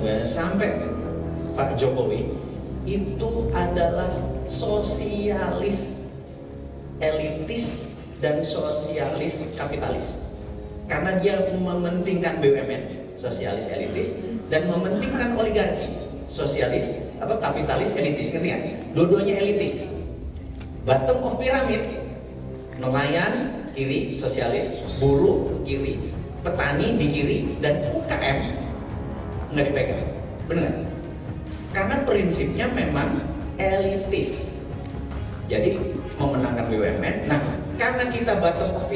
sebenarnya sampai Pak Jokowi itu adalah sosialis elitis dan sosialis kapitalis karena dia mementingkan BUMN sosialis elitis dan mementingkan oligarki sosialis apa kapitalis elitis ngerti nggak? Dua-duanya elitis. Bottom of pyramid nelayan kiri sosialis, buruh kiri, petani di kiri dan UKM nggak dipegang. Benar? Karena prinsipnya memang elitis. Jadi memenangkan BUMN. Nah, karena kita bottom of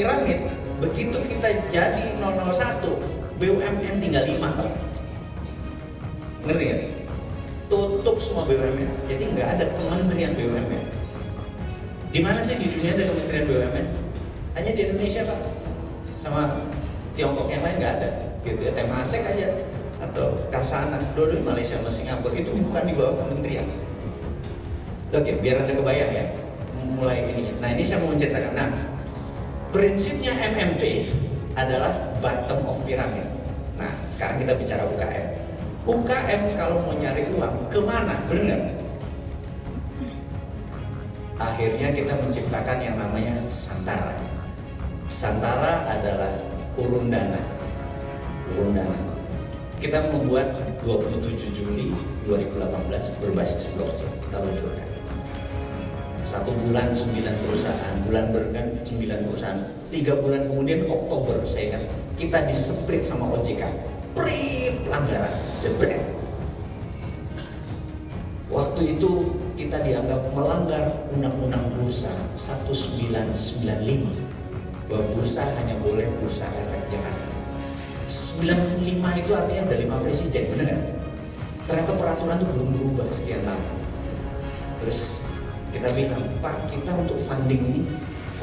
begitu kita jadi 001, BUMN tinggal 5 Pak. Ngerti nggak? Tutup semua BUMN. Jadi nggak ada kementerian BUMN. Di mana sih di dunia ada kementerian BUMN? Hanya di Indonesia Pak. Sama Tiongkok yang lain nggak ada. Gitu ya, Temasek aja atau Kasana, dua Malaysia sama Singapura itu bukan di bawah kementerian. Oke, biar anda kebayang ya, mulai ini. Nah ini saya mau menceritakan. Nah, prinsipnya MMP adalah bottom of pyramid. Nah, sekarang kita bicara UKM. UKM kalau mau nyari uang ke mana? Benar Akhirnya kita menciptakan yang namanya Santara. Santara adalah urun dana. Urun dana. Kita membuat 27 Juli 2018 berbasis blockchain. Luncurkan. Satu bulan 9 perusahaan, bulan bergan 9 perusahaan. Tiga bulan kemudian Oktober saya ingat kita diseprit sama OJK. Prit pelanggaran, jebret. Waktu itu kita dianggap melanggar Undang-Undang Bursa 1995 bahwa bursa hanya boleh bursa. 95 itu artinya ada lima presiden, benar kan? Ternyata peraturan itu belum berubah sekian lama. Terus kita bilang, Pak, kita untuk funding ini,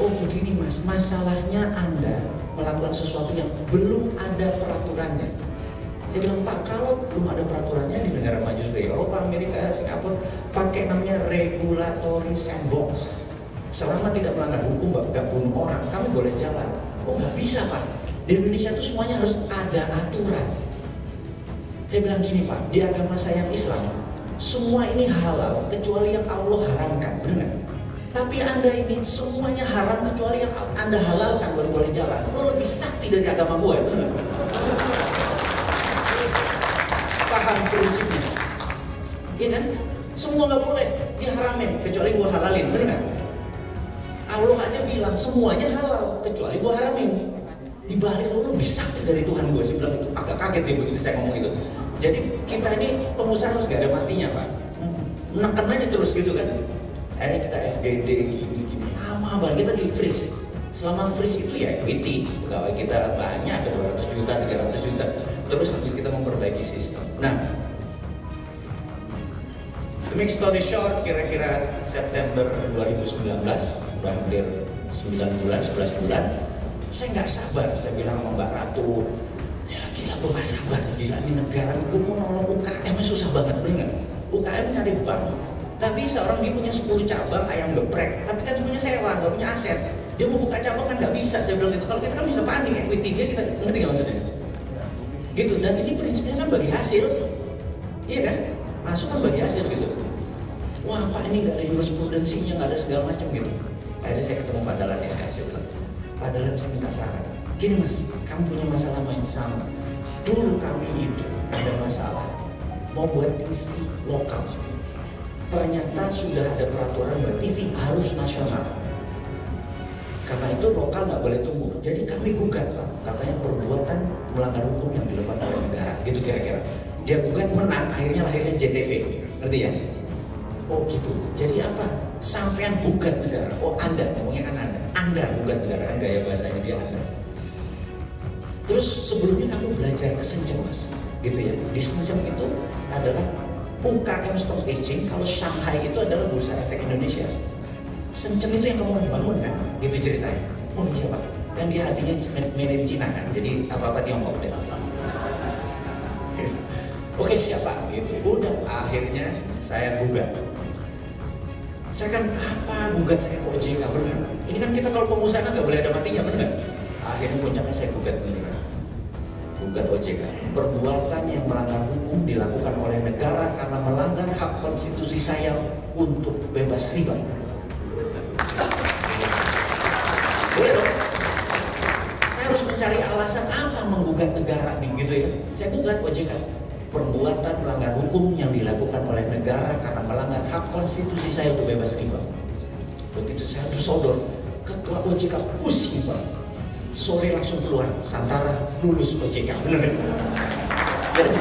oh begini mas, masalahnya Anda melakukan sesuatu yang belum ada peraturannya. Dia bilang, Pak, kalau belum ada peraturannya di negara maju seperti Eropa, Amerika, Singapura, pakai namanya regulatory sandbox. Selama tidak melanggar hukum, nggak bunuh orang, kami boleh jalan. Oh nggak bisa Pak, di Indonesia itu semuanya harus ada aturan. Saya bilang gini Pak, di agama saya yang Islam, semua ini halal kecuali yang Allah haramkan, benar Tapi anda ini semuanya haram kecuali yang anda halalkan baru boleh jalan. Lo lebih sakti dari agama gue, benar Paham prinsipnya? Iya kan? Semua nggak boleh diharamin kecuali gue halalin, benar Allah aja bilang semuanya halal kecuali gue haramin di balik lo lebih sakti dari Tuhan gue saya bilang itu. Agak kaget ya begitu saya ngomong itu. Jadi kita ini pengusaha harus gak ada matinya pak. Menekan aja terus gitu kan. Akhirnya kita FGD gini gini. Lama banget kita di freeze. Selama freeze itu ya equity pegawai kita banyak ada 200 juta 300 juta. Terus nanti kita memperbaiki sistem. Nah to make story short kira-kira September 2019 hampir 9 bulan 11 bulan saya nggak sabar saya bilang sama Mbak Ratu ya gila gue nggak sabar gila ini negara gue mau nolong UKM susah banget bener UKM nyari bank Gak bisa orang dia punya 10 cabang ayam geprek tapi kan punya sewa nggak punya aset. Dia mau buka cabang kan nggak bisa saya bilang gitu. Kalau kita kan bisa funding equity dia kita ngerti nggak maksudnya? Gitu dan ini prinsipnya kan bagi hasil. Iya kan? Masuk kan bagi hasil gitu. Wah pak ini nggak ada jurisprudensinya nggak ada segala macam gitu. Akhirnya saya ketemu Pak Dalan SK saya bilang Saya minta saran gini mas kamu punya masalah yang sama. Dulu kami itu ada masalah. Mau buat TV lokal. Ternyata sudah ada peraturan bahwa TV harus nasional. Karena itu lokal nggak boleh tumbuh. Jadi kami gugat Pak. Katanya perbuatan melanggar hukum yang dilakukan oleh negara. Gitu kira-kira. Dia gugat menang akhirnya lahirnya JTV ngerti ya? Oh gitu. Jadi apa? Sampean gugat negara. Oh Anda, ngomongnya kan Anda. Anda gugat negara, kan gaya bahasanya dia Anda. Terus sebelumnya kamu belajar ke Senjem mas, gitu ya. Di Senjem itu adalah UKM Stock Exchange, kalau Shanghai itu adalah bursa efek Indonesia. Senjem itu yang kamu bangun kan, gitu ceritanya. Oh iya pak, kan dia hatinya made in China kan, jadi apa-apa Tiongkok deh. Oke siapa gitu. Udah akhirnya saya gugat saya kan apa gugat saya ke OJK benar ini kan kita kalau pengusaha nggak boleh ada matinya benar akhirnya puncaknya saya gugat beneran gugat OJK. Perbuatan yang melanggar hukum dilakukan oleh negara karena melanggar hak konstitusi saya untuk bebas riba. Saya harus mencari alasan apa menggugat negara nih gitu ya. Saya gugat OJK. Perbuatan melanggar hukum yang dilakukan oleh negara karena melanggar hak konstitusi saya untuk bebas riba. Begitu saya sodor, ketua OJK pusing pak. Sore langsung keluar, Santara lulus OJK, bener kan? Jadi,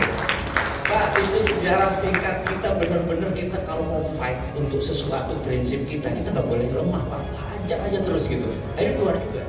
Pak, itu sejarah singkat kita benar-benar kita kalau mau fight untuk sesuatu prinsip kita, kita nggak boleh lemah Pak. Hajar aja terus gitu. Akhirnya keluar juga.